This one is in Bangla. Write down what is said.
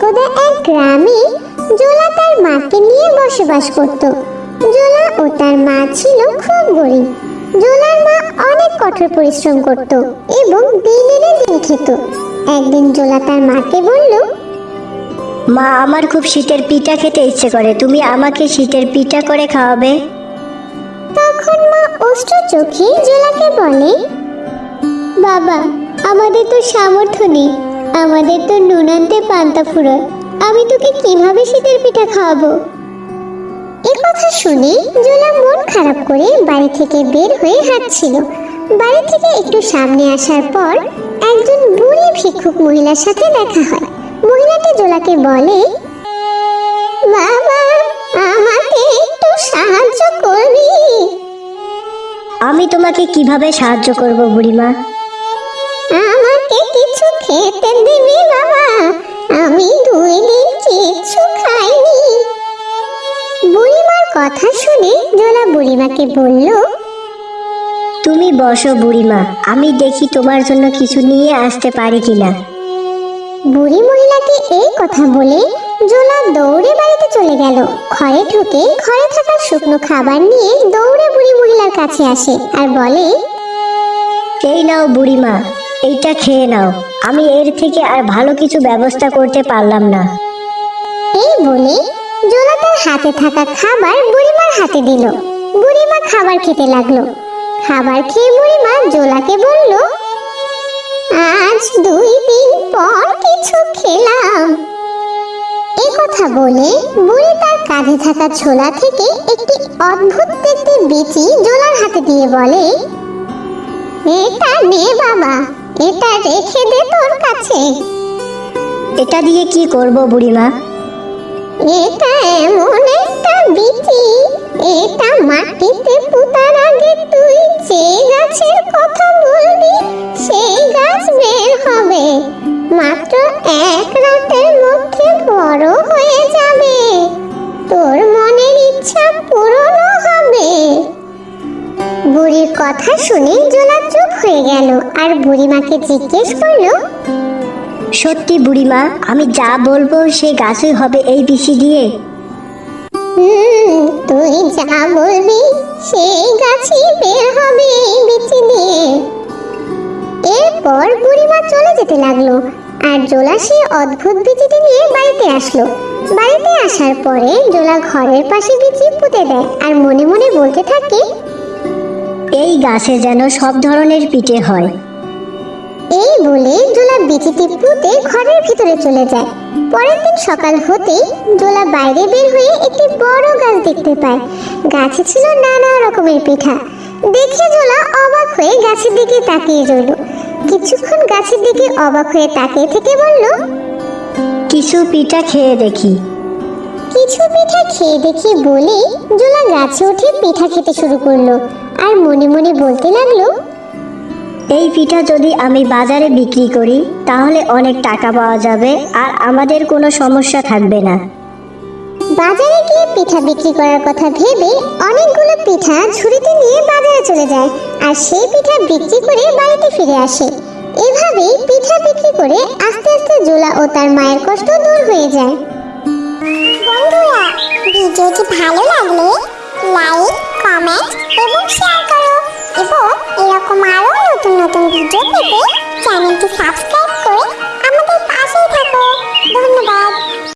গ্রামে জোলা তার মাকে নিয়ে বসবাস করত। জোলা ও তার মা ছিল খুব গরিব। জোলার মা অনেক কঠোর পরিশ্রম করত এবং দিন এনে দিন খেত। একদিন জোলা তার মাকে বলল মা আমার খুব শীতের পিঠা খেতে ইচ্ছে করে। তুমি আমাকে শীতের পিঠা করে খাওয়াবে? তখন মা অস্ত্র চোখে জোলাকে বলে বাবা আমাদের তো সামর্থ্য নেই। আমাদের তো নুন আনতে পান্তা ফুরোয়। আমি তোকে কীভাবে শীতের পিঠা খাওয়াবো? এ কথা শুনে জোলা মন খারাপ করে বাড়ি থেকে বের হয়ে হাঁটছিল। বাড়ি থেকে একটু সামনে আসার পর একজন বুড়ি ভিক্ষুক মহিলার সাথে দেখা হয়। মহিলাটি জোলাকে বলে বাবা আমাকে একটু সাহায্য করবি? আমি তোমাকে কীভাবে সাহায্য করব বুড়িমা? আমাকে কিছু খেতে জোলা বুড়িমাকে বলল তুমি বসো বুড়িমা আমি দেখি তোমার জন্য কিছু নিয়ে আসতে পারি কিনা। বুড়ি মহিলাকে এই কথা বলে জোলা দৌড়ে বাড়িতে চলে গেল। ঘরে ঢুকে ঘরে থাকা শুকনো খাবার নিয়ে দৌড়ে বুড়ি মহিলার কাছে আসে আর বলে এই নাও বুড়িমা এইটা খেয়ে নাও। আমি এর থেকে আর ভালো কিছু ব্যবস্থা করতে পারলাম না। এই বলে জোলা হাতে থাকা খাবার বুড়িমার হাতে দিল। বুড়িমা খাবার খেতে লাগল। খাবার খেয়ে বুড়িমা জোলাকে বলল, আজ দুই দিন পর কিছু খেলাম। এ কথা বলে বুড়ি তার কাঁধে থাকা ছোলা থেকে একটি অদ্ভুত দেখতে বিচি জোলার হাতে দিয়ে বলে, এটা নে বাবা, এটা রেখে দে তোর কাছে। এটা দিয়ে কি করব বুড়িমা? এটা এমন একটা বিচি, এটা মাটিতে পুতার আগে তুই যে গাছের কথা বলবি, সেই গাছ বের হবে। মাত্র এক রাতের মধ্যে বড় হয়ে যাবে। তোর মনের ইচ্ছা পূরণও হবে। বুড়ির কথা শুনে জোলা চুপ হয়ে গেল, আর বুড়িমাকে জিজ্ঞেস করল সত্যি বুড়িমা আমি যা বলব সে গাছই হবে এই বিচি দিয়ে। হুম তুই যা বলবি সেই গাছই বের হবে এই বিচি দিয়ে। এরপর বুড়িমা চলে যেতে লাগল আর জোলা সেই অদ্ভুত বিচিটি নিয়ে বাড়িতে আসলো। বাড়িতে আসার পরে জোলা ঘরের পাশে বিচি পুঁতে দেয় আর মনে মনে বলতে থাকে এই গাছে যেন সব ধরনের পিঠে হয়। এই বলে জোলা বিচিটি ঘরের ভিতরে চলে যায়। পরের দিন সকাল হতেই জোলা বাইরে বের হয়ে একটি বড় গাছ দেখতে পায়। গাছে ছিল নানা রকমের পিঠা। দেখে জোলা অবাক হয়ে গাছের দিকে তাকিয়ে রইল। কিছুক্ষণ গাছের দিকে অবাক হয়ে তাকিয়ে থেকে বলল কিছু পিঠা খেয়ে দেখি। কিছু পিঠা খেয়ে দেখি বলে জোলা গাছে উঠে পিঠা খেতে শুরু করল। আর মনে মনে বলতে লাগল এই পিঠা যদি আমি বাজারে বিক্রি করি তাহলে অনেক টাকা পাওয়া যাবে আর আমাদের কোনো সমস্যা থাকবে না। বাজারে গিয়ে পিঠা বিক্রি করার কথা ভেবে অনেকগুলো পিঠা ঝুড়িতে নিয়ে বাজারে চলে যায় আর সেই পিঠা বিক্রি করে বাড়িতে ফিরে আসে। এভাবেই পিঠা বিক্রি করে আস্তে আস্তে জোলা ও তার মায়ের কষ্ট দূর হয়ে যায়। বন্ধুরা ভিডিওটি ভালো লাগলে লাইক কমেন্ট এবং শেয়ার করো এবং নতুন ভিডিও পেতে চ্যানেলটি সাবস্ক্রাইব